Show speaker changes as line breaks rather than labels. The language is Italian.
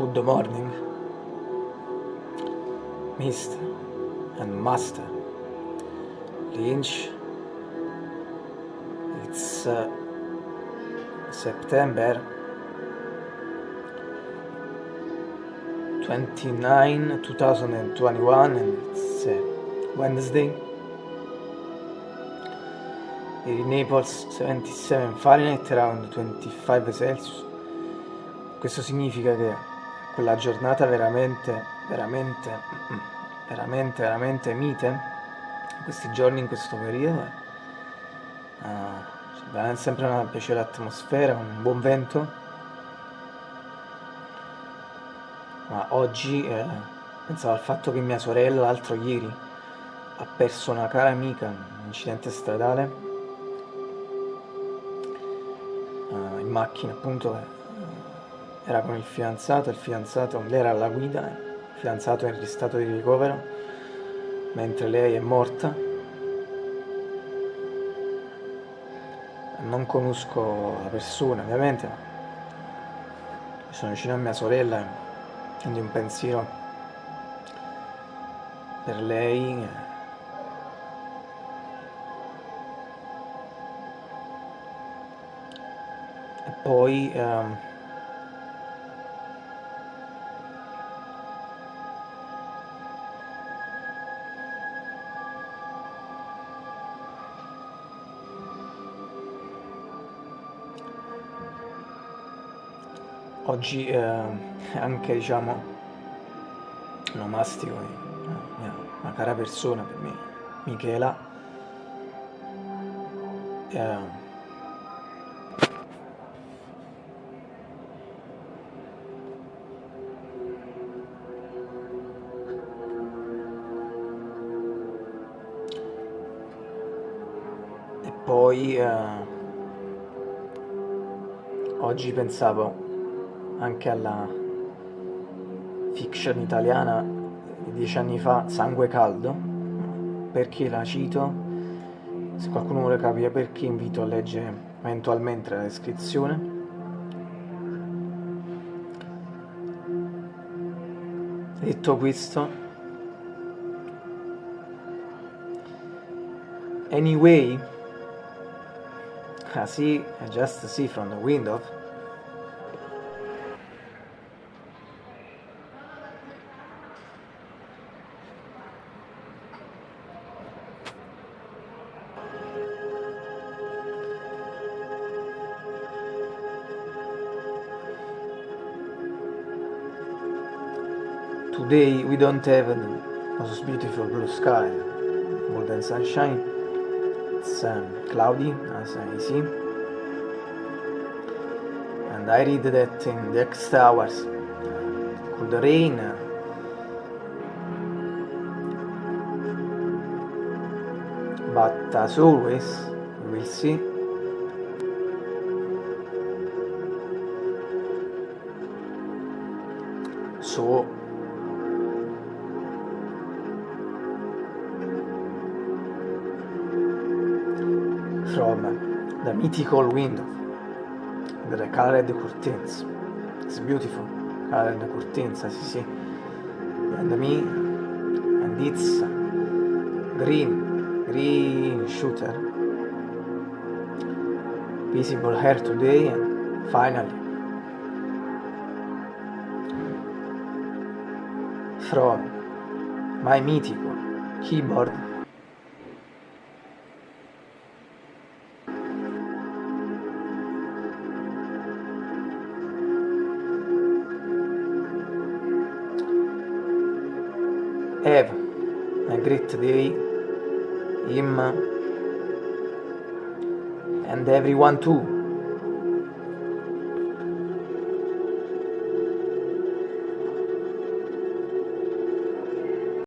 Good morning, Mr. and Master Lynch. It's uh, September 29, 2021, and it's uh, Wednesday. In Naples 77 Fahrenheit, around 25 Celsius. Questo significa che quella giornata veramente, veramente, veramente, veramente mite, questi giorni, in questo periodo, uh, veramente sempre una piacevole atmosfera, un buon vento, ma oggi eh, pensavo al fatto che mia sorella l'altro ieri ha perso una cara amica in un incidente stradale uh, in macchina appunto era con il fidanzato, il fidanzato, lei era alla guida, il fidanzato è in stato di ricovero, mentre lei è morta. Non conosco la persona ovviamente, ma sono vicino a mia sorella, quindi un pensiero per lei. E poi... Um, oggi eh, anche diciamo onomastico una, una cara persona per me Michela eh, poi eh, oggi pensavo anche alla fiction italiana di dieci anni fa, Sangue Caldo, perché la cito? Se qualcuno vuole capire perché invito a leggere eventualmente la descrizione. Detto questo, anyway, I see, I just see from the window Today we don't have a beautiful blue sky, more than sunshine. It's um, cloudy, as I see. And I read that in the next hours could rain. But as always, we will see so from the mythical window the colored curtains. It's beautiful, colored curtains, as you see. And me, and it's green, green shooter. Visible here today, and finally, from my mythical keyboard have a great day, him and everyone too.